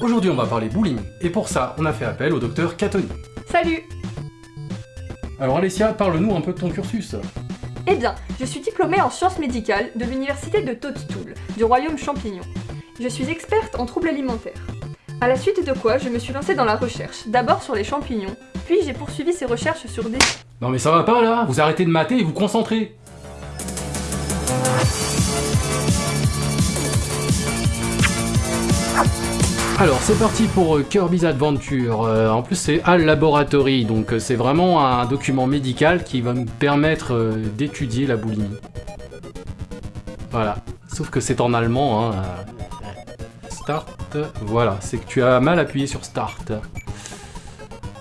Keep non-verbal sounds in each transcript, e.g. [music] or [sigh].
Aujourd'hui, on va parler boulimie, et pour ça, on a fait appel au docteur Catoni. Salut Alors Alessia, parle-nous un peu de ton cursus. Eh bien, je suis diplômée en sciences médicales de l'université de Toadstool, du royaume champignon. Je suis experte en troubles alimentaires. À la suite de quoi, je me suis lancée dans la recherche, d'abord sur les champignons, puis j'ai poursuivi ces recherches sur des... Non mais ça va pas là Vous arrêtez de mater et vous concentrez Alors c'est parti pour euh, Kirby's Adventure, Euh, en plus c'est Al Laboratory, donc euh, c'est vraiment un document médical qui va nous permettre euh, d'étudier la boulimie. Voilà, sauf que c'est en allemand, hein. Start, voilà, c'est que tu as mal appuyé sur Start.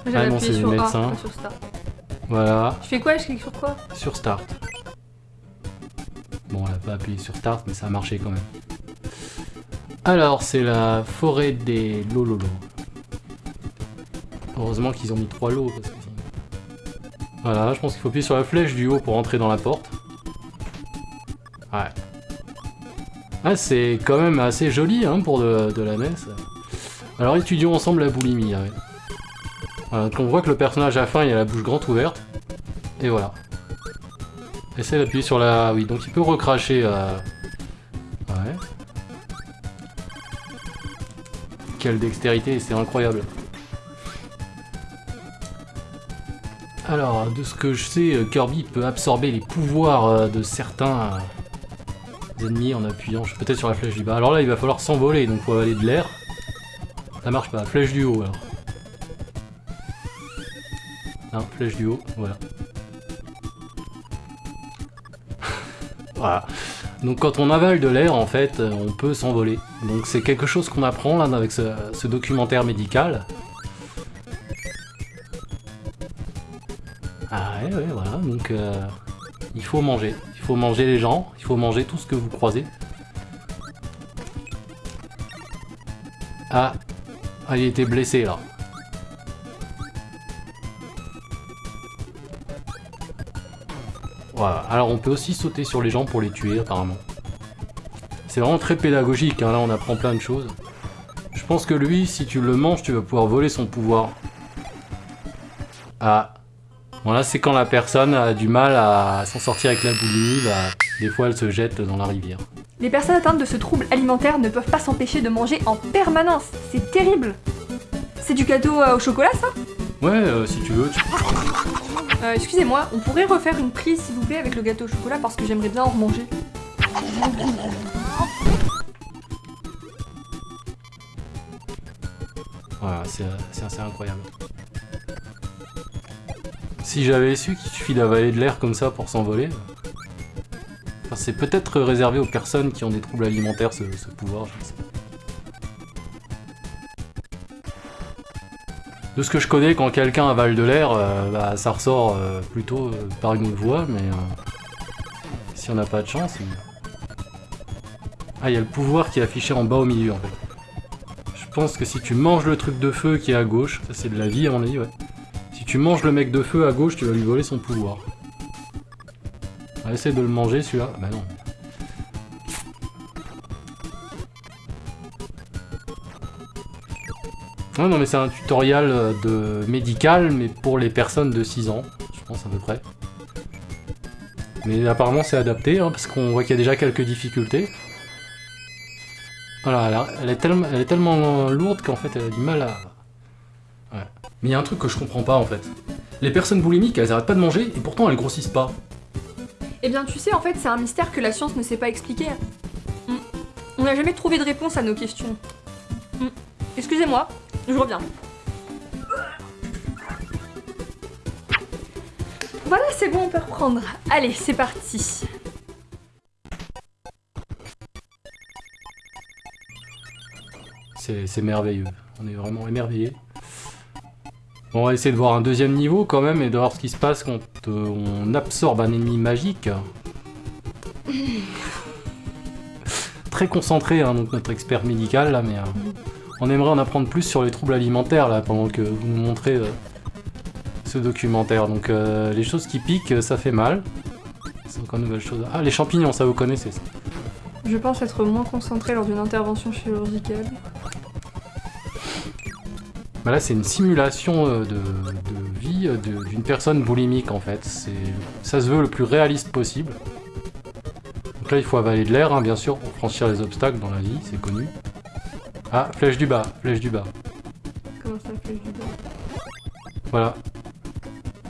J'ai Ah non, c'est sur A, médecin. sur Start. Voilà, Je fais quoi Je clique sur quoi? Sur Start. Bon, on a pas appuyé sur Start, mais ça a marché quand même. Alors, c'est la forêt des Lololo. Heureusement qu'ils ont mis trois lots. Parce que... Voilà, je pense qu'il faut appuyer sur la flèche du haut pour entrer dans la porte. Ouais. Ah, c'est quand même assez joli hein, pour de, la messe. Alors, étudions ensemble la boulimie. Voilà, donc on voit que le personnage a faim, il a la bouche grande ouverte. Et voilà. Essaye d'appuyer sur la... Oui, donc il peut recracher... euh, Quelle dextérité, c'est incroyable. Alors, de ce que je sais, euh, Kirby peut absorber les pouvoirs euh, de certains euh, ennemis en appuyant peut-être sur la flèche du bas. Alors là, il va falloir s'envoler, donc faut avaler de l'air. Ça marche pas, flèche du haut alors. Flèche du haut, voilà. [laughs] Voilà. Donc quand on avale de l'air, en fait, on peut s'envoler. Donc c'est quelque chose qu'on apprend là avec ce, documentaire médical. Ah ouais, ouais, voilà. Donc euh, il faut manger. Il faut manger les gens. Il faut manger tout ce que vous croisez. Ah, ah il était blessé là. Voilà. Alors on peut aussi sauter sur les gens pour les tuer apparemment. C'est vraiment très pédagogique, hein. là on apprend plein de choses. Je pense que lui, si tu le manges, tu vas pouvoir voler son pouvoir. Ah. Voilà, c'est quand la personne a du mal à s'en sortir avec la boulimie, bah, des fois elle se jette dans la rivière. Les personnes atteintes de ce trouble alimentaire ne peuvent pas s'empêcher de manger en permanence. C'est terrible C'est du gâteau euh, au chocolat ça? Ouais, euh, si tu veux, tu... Euh, Excusez-moi, on pourrait refaire une prise s'il vous plaît avec le gâteau au chocolat parce que j'aimerais bien en remanger. Voilà, c'est assez incroyable. Si j'avais su qu'il suffit d'avaler de l'air comme ça pour s'envoler... C'est peut-être réservé aux personnes qui ont des troubles alimentaires, ce, pouvoir, je sais. De ce que je connais, quand quelqu'un avale de l'air, euh, bah, ça ressort euh, plutôt euh, par une autre voie, mais... si on n'a pas de chance... Ah, il y a le pouvoir qui est affiché en bas au milieu, en fait. Je pense que si tu manges le truc de feu qui est à gauche, ça c'est de la vie à mon avis, ouais. Si tu manges le mec de feu à gauche, tu vas lui voler son pouvoir. On va essayer de le manger celui-là. Bah non. Ah non mais c'est un tutoriel euh, de médical, mais pour les personnes de 6 ans, je pense à peu près. Mais apparemment c'est adapté, hein, parce qu'on voit qu'il y a déjà quelques difficultés. Voilà, elle, est tellement lourde qu'en fait elle a du mal à... Ouais. Mais il y a un truc que je comprends pas en fait. Les personnes boulimiques, elles arrêtent pas de manger et pourtant elles grossissent pas. Eh bien, tu sais, en fait, c'est un mystère que la science ne sait pas expliquer. Hmm. On n'a jamais trouvé de réponse à nos questions. Hmm. Excusez-moi, je reviens. Voilà, c'est bon, on peut reprendre. Allez, c'est parti. C'est merveilleux. On est vraiment émerveillés. Bon, on va essayer de voir un deuxième niveau quand même et de voir ce qui se passe quand euh, on absorbe un ennemi magique. [laughs] Très concentré, hein, donc notre expert médical là, mais euh, on aimerait en apprendre plus sur les troubles alimentaires là pendant que vous nous montrez euh, ce documentaire. Donc euh, les choses qui piquent, ça fait mal. C'est encore une nouvelle chose. Ah, les champignons, ça vous connaissez ça. Je pense être moins concentré lors d'une intervention chirurgicale. Bah là, c'est une simulation euh, de, de vie euh, d'une personne boulimique, en fait. Ça se veut le plus réaliste possible. Donc là, il faut avaler de l'air, hein, bien sûr, pour franchir les obstacles dans la vie, c'est connu. Ah, flèche du bas, flèche du bas. Comment ça fait du bas? Voilà.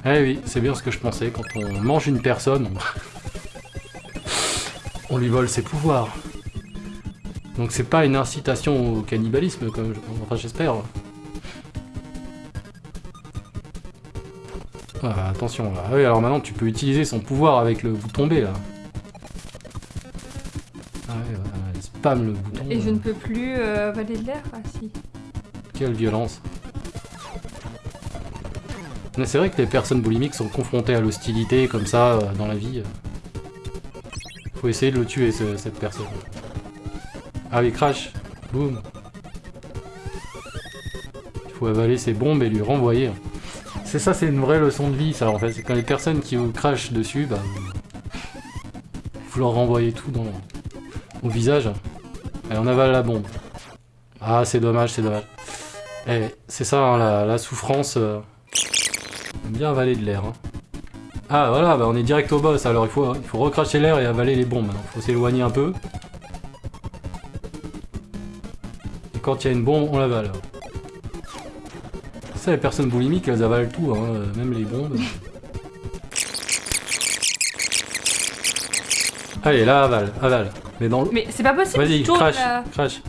Eh oui, c'est bien ce que je pensais. Quand on mange une personne, on, [laughs] on lui vole ses pouvoirs. Donc c'est pas une incitation au cannibalisme, comme je... enfin j'espère. Attention, là. Ah oui, alors maintenant tu peux utiliser son pouvoir avec le bouton B là. Ah ouais, voilà, il spam le bouton. Et je ne peux plus euh, avaler de l'air Ah si. Quelle violence. Mais c'est vrai que les personnes boulimiques sont confrontées à l'hostilité comme ça euh, dans la vie. Faut essayer de le tuer ce- cette personne. Ah oui, crash Boum Il faut avaler ses bombes et lui renvoyer. C'est ça, c'est une vraie leçon de vie ça en fait. C'est quand les personnes qui vous crachent dessus, bah vous, leur renvoyez tout dans, au visage. Et on avale la bombe. Ah c'est dommage, c'est dommage. Eh, c'est ça, hein, la, la souffrance. euh, bien avaler de l'air. hein. Ah, voilà, bah, on est direct au boss, alors il faut, il faut recracher l'air et avaler les bombes. Il faut s'éloigner un peu. Et quand il y a une bombe, on l'avale. Les personnes boulimiques, elles avalent tout, hein, même les bombes. Allez, là, avale, avale. Mais dans le... Mais c'est pas possible, Vas-y, crash, là. crash.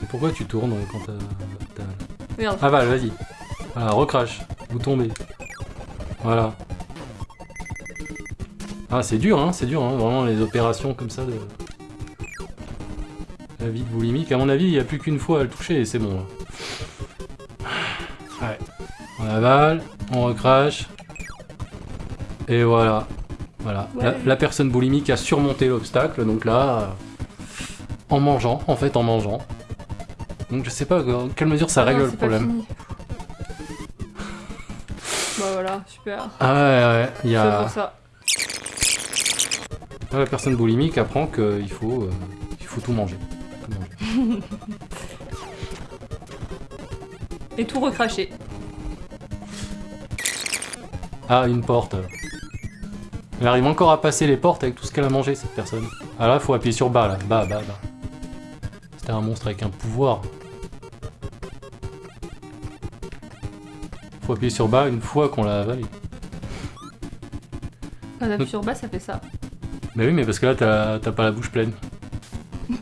Mais pourquoi tu tournes quand t'as... Avale, vas-y. Voilà, recrache. Vous tombez. Voilà. Ah, c'est dur, hein, c'est dur, hein, vraiment, les opérations comme ça de... La vie de boulimique, à mon avis, il n'y a plus qu'une fois à le toucher et c'est bon. là. On avale, on recrache. Et voilà. Voilà. La, Ouais. la personne boulimique a surmonté l'obstacle, donc là... euh, En mangeant, en fait, en mangeant. Donc je sais pas dans quelle mesure ça Non, règle le problème. [laughs] Bah voilà, super. Ah ouais, ouais, il y a... ça. Là, la personne boulimique apprend qu'il faut, euh, il faut tout manger. Tout manger. [laughs] Et tout recraché. Ah, une porte. Elle arrive encore à passer les portes avec tout ce qu'elle a mangé, cette personne. Ah là, faut appuyer sur bas, là. Bas, bas, bas. C'était un monstre avec un pouvoir. Faut appuyer sur bas une fois qu'on l'a avalé. Quand on appuie sur bas, ça fait ça. Mais oui, mais parce que là, t'as t'as pas la bouche pleine. [laughs]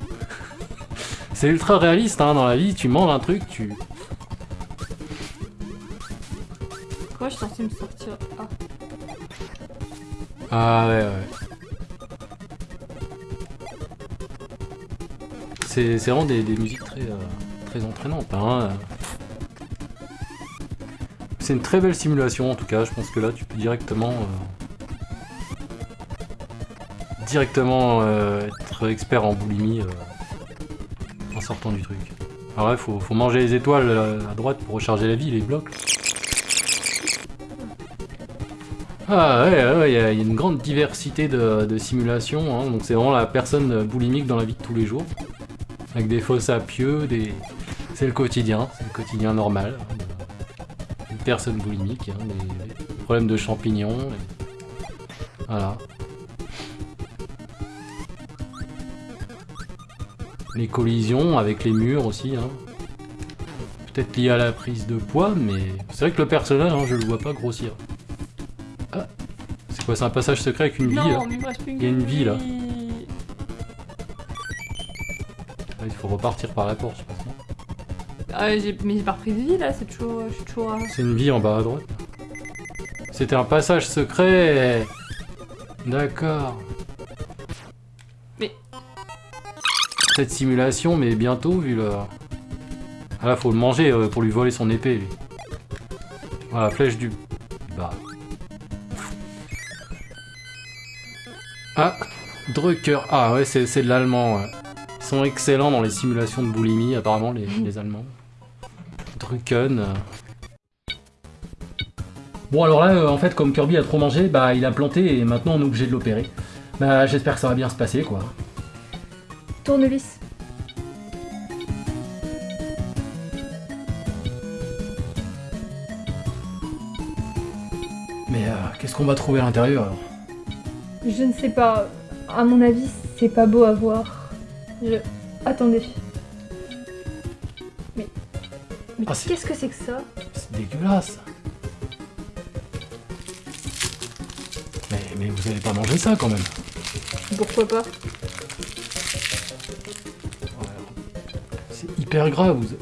C'est ultra réaliste, hein, dans la vie. Tu manges un truc, tu... Me sortir Ah. Ah ouais, ouais. C'est vraiment des, des musiques très, euh, très entraînantes. Hein. C'est une très belle simulation en tout cas. Je pense que là tu peux directement euh, directement euh, être expert en boulimie en sortant du truc. Alors ouais, faut, faut manger les étoiles à droite pour recharger la vie, les blocs. Ah ouais, il y, a une grande diversité de, simulations, hein, donc c'est vraiment la personne boulimique dans la vie de tous les jours. Avec des faux sapieux, des... c'est le quotidien, c'est le quotidien normal. Une personne boulimique, hein, des, problèmes de champignons. Voilà. Les collisions avec les murs aussi. Hein. Peut-être lié à la prise de poids, mais c'est vrai que le personnage, hein, je le vois pas grossir. C'est quoi, c'est un passage secret avec une vie là Non, mais il me reste plus Il y a une vie, là. vie. Ah, Il faut repartir par la porte, je pense. Ah, j'ai- mais j'ai pas repris de vie là, c'est toujours. Je suis toujours. à- C'est une vie en bas à droite. C'était un passage secret D'accord. Mais- Cette simulation, mais bientôt, vu le... Ah là, faut le manger euh, pour lui voler son épée, lui. Voilà, flèche du... Bah... Ah, Drucker. Ah ouais, c'est de l'allemand. Ils sont excellents dans les simulations de boulimie, apparemment, les, [laughs] les Allemands. Drucken. Bon, alors là, euh, en fait, comme Kirby a trop mangé, bah, il a planté et maintenant on est obligé de l'opérer. Bah, j'espère que ça va bien se passer, quoi. Tournevis. Mais euh, qu'est-ce qu'on va trouver à l'intérieur, alors? Je ne sais pas. À mon avis, c'est pas beau à voir. Je. Attendez. Mais. Mais Ah, qu'est-ce que c'est que ça? C'est dégueulasse. Mais, mais vous allez pas manger ça quand même. Pourquoi pas? C'est hyper grave. Vous...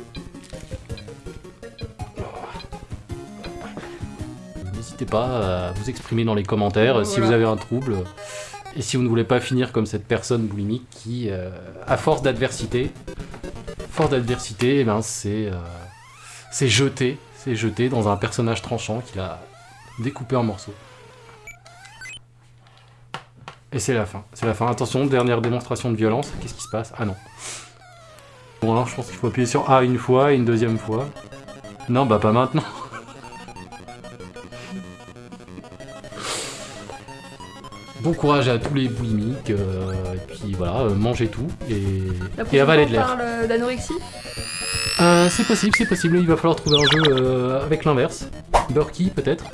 pas à vous exprimer dans les commentaires Ouais, si vous avez un trouble. Et si vous ne voulez pas finir comme cette personne boulimique qui, euh, à force d'adversité, force d'adversité, eh ben c'est euh, c'est jeté, c'est jeté dans un personnage tranchant qu'il a découpé en morceaux. Et c'est la fin, c'est la fin. Attention, dernière démonstration de violence. Qu'est-ce qui se passe? Ah non. Bon alors je pense qu'il faut appuyer sur A une fois et une deuxième fois. Non bah pas maintenant. Bon courage à tous les boulimiques, euh, et puis voilà, euh, mangez tout et, La et avalez de on l'air. parle euh, d'anorexie c'est possible, c'est possible, il va falloir trouver un jeu avec l'inverse. Burky peut-être